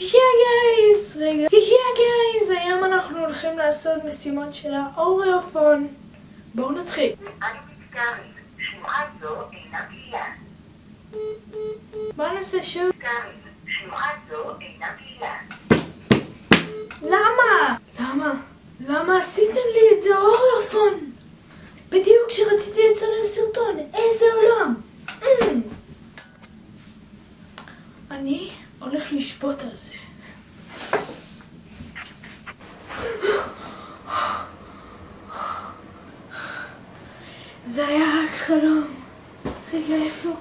יא גייז! רגע. יא גייז! היום אנחנו הולכים לעשות משימות של האוריאפון. בואו נתחיל. אני מצטערת, שמועה זו אינה פעילה. בואו נעשה שוב. למה? למה? למה עשיתם לי את זה אוריאפון? בדיוק כשרציתי לצלם סרטון. איזה עולם! אני הולך לשפוט על זה. זה היה רק חלום. רגע, איפה?